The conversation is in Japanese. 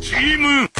チーム